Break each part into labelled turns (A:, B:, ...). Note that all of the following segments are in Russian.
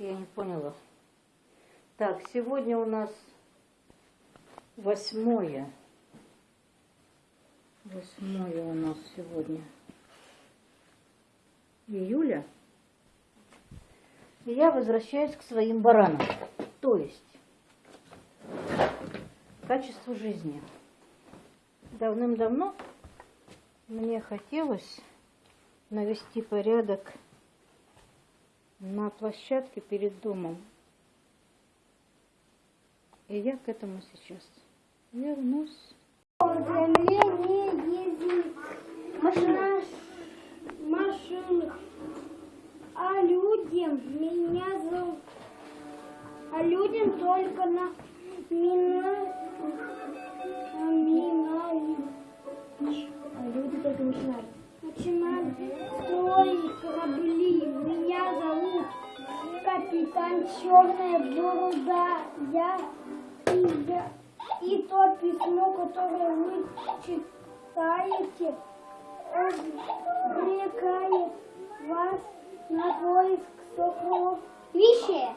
A: Я не поняла. Так, сегодня у нас восьмое. Восьмое у нас сегодня. Июля. И я возвращаюсь к своим баранам. То есть качеству жизни. Давным-давно мне хотелось навести порядок на площадке перед домом. И я к этому сейчас вернусь.
B: Машина, машинах, а людям меня зовут, а людям только на мина, Черная Борода. Я и я и то письмо, которое вы читаете, обрекает вас на поиск сокровища.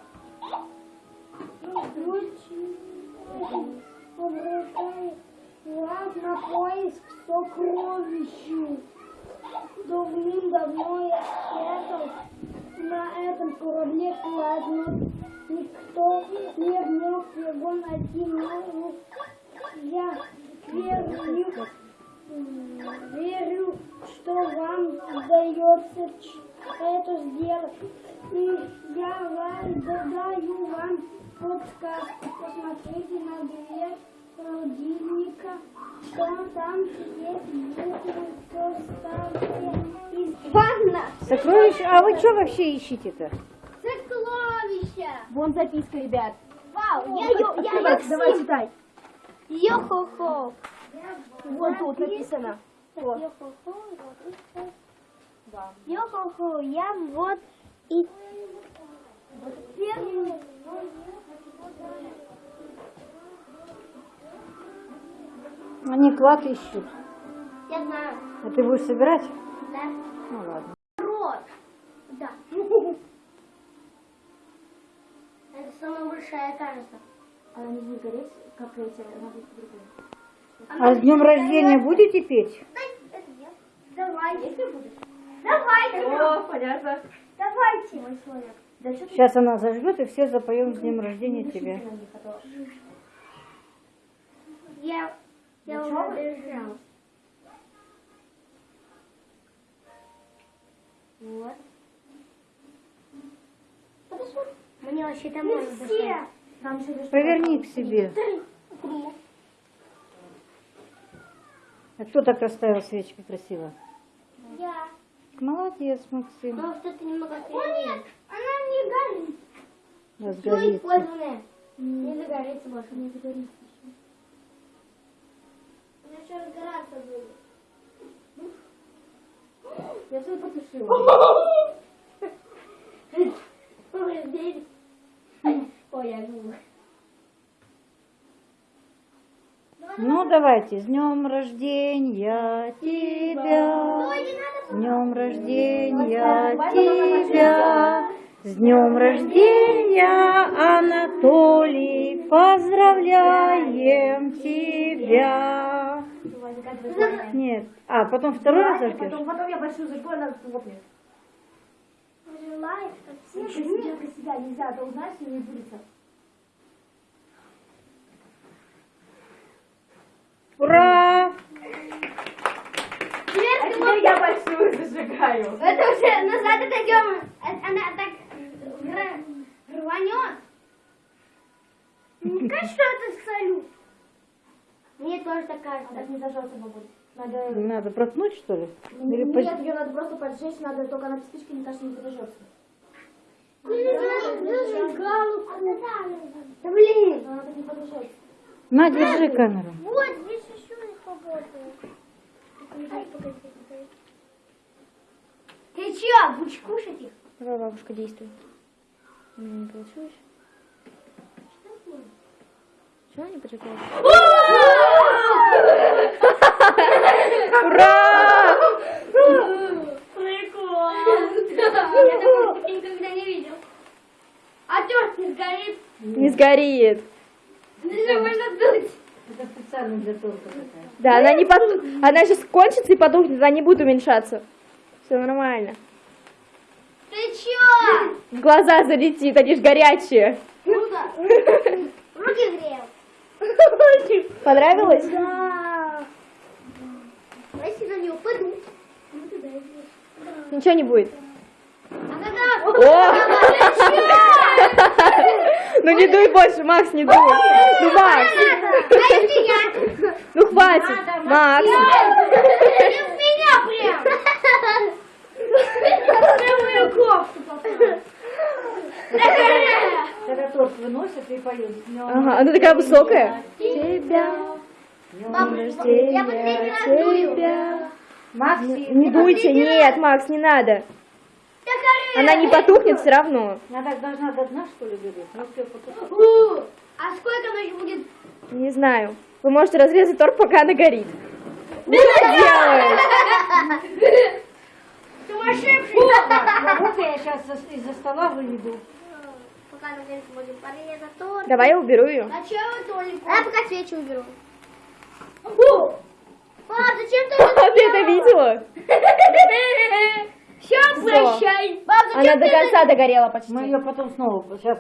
B: Обрекает вас на поиск сокровищу. Давным-давно я спрятал на этом корабле кладно. Никто не мог его найти, но я верю, верю, что вам удается это сделать. И я вам даю вам подсказку. Посмотрите на дверь холодильника. Что там есть буквы, составьте из ванна.
A: Сокровище, а вы что вообще ищете-то?
B: Сокровища.
C: Вон записка, ребят.
B: Вау, я, я, я,
C: Давай,
B: я
C: давай читай.
B: Йо-хо-хо.
C: Вот тут написано.
B: Йо-хо-хо, Йо-хо-хо, я вот и... Первый.
A: Они клад ищут.
B: Я знаю.
A: А ты будешь собирать?
B: Да.
A: Ну ладно.
B: Рот. Да. Это самая большая, кажется.
C: Она не будет гореть, как эти, она будет по-другому.
A: А с днем рождения будете петь?
B: Это я. Давайте. Давайте.
C: О, понятно.
B: Давайте. Мой человек.
A: Сейчас она зажгет, и все запоем с днем рождения
C: них, а
B: Я, я
C: Ну,
B: уже
C: чё Вот.
B: Мне вообще там можно все.
A: Поверни к себе. А кто так расставил свечки красиво?
B: Я.
A: Молодец, Максим.
B: Но что-то немного О нет, она не горит. Все
A: Разгорится.
B: использованное. Не загорится больше.
C: не загорится.
B: Она еще разгораться будет.
C: Я все потушила.
B: Ой, здесь. Ой, я думаю.
A: Ну, давайте. С днем рождения тебя. С днем рождения тебя. С днем рождения, Анатолий. Поздравляем тебя.
C: Желание.
A: Нет. А, потом второй раз зажгешь?
C: Потом, потом я большую зажгу, она лопнет.
B: Чтобы
C: Для
B: все
C: для себя нельзя, а то узнаешь и не будет.
A: Ура!
B: Теперь
C: А теперь я большую зажигаю.
B: Это уже назад отойдем. Э, Она так гра- рванет. Мне кажется, что. Мне тоже так
C: А
B: кажется.
C: так не зажжется, бабуль. Надо...
A: Надо проткнуть, что ли? Или
C: Нет,
A: пос-
C: ее надо просто поджечь, надо только она спичкой, мне кажется, не подожжется.
B: Зажигалку. Да блин.
C: Она так не подожжется.
A: На, держи камеру.
B: Вот, здесь еще не работает. Ты че, будешь кушать их?
C: Давай, бабушка, действуй. У меня не получилось. Чего не поджигает?
A: Ура!
B: Прикол. Я такого никогда не видел.
D: сгорит.
C: Не сгорит.
D: Даже можно дуть.
A: Это специально для торта такая.
C: Да, она не поту... Она сейчас кончится и потухнет, она не будет уменьшаться. Все нормально.
D: Ты чё?
C: В глаза залетит, они ж горячие.
D: Круто. Руки грею.
C: Понравилось?
D: Да. Если на нее упаду.
C: Ничего не будет.
D: А.
C: О! Ну не дуй больше, Макс, не дуй. Ну, Макс,
D: я?
C: ну хватит. Макс.
D: В меня прям. На мою кофту попал.
A: Торт выносят и поют. Днем
C: Ага, она такая высокая.
A: Тебя.
D: Папа, я последний раз дую.
C: тебя.
A: Максим.
C: Не дуйте, нет, Макс, не надо. Она не потухнет все равно.
A: Она так должна до дна, что ли, бегать? Ну,
D: А сколько она будет?
C: Не знаю. Вы можете разрезать торт, пока она горит. Она делает?
D: Сумасшедший.
A: Вот я сейчас из-за стола выведу.
C: Давай я уберу ее.
D: А я пока свечи уберу. Пап, зачем ты
C: А ты это видела?
D: Все,
C: прощай. Она до конца догорела почти.
A: Мы ее потом снова сейчас